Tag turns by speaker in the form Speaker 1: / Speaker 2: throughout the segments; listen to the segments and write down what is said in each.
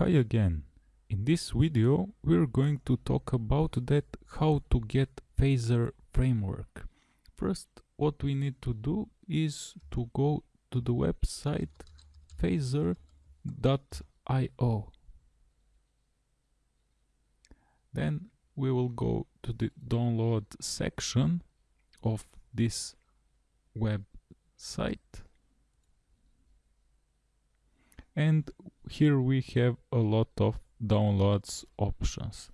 Speaker 1: Hi again. In this video we're going to talk about that how to get Phaser framework. First what we need to do is to go to the website phaser.io. Then we will go to the download section of this website and here we have a lot of downloads options.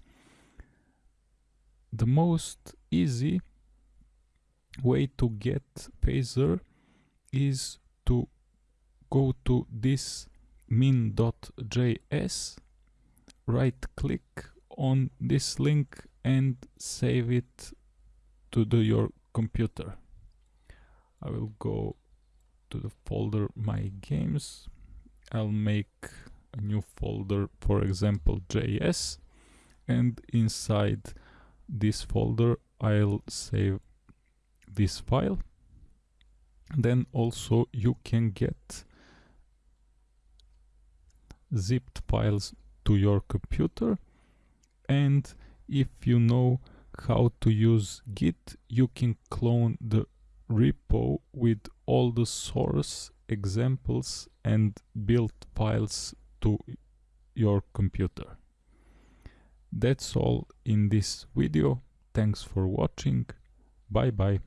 Speaker 1: The most easy way to get phaser is to go to this min.js right click on this link and save it to the, your computer. I will go to the folder my games I'll make a new folder for example JS and inside this folder I'll save this file. Then also you can get zipped files to your computer. And if you know how to use git you can clone the repo with all the source examples and build files to your computer. That's all in this video. Thanks for watching. Bye bye.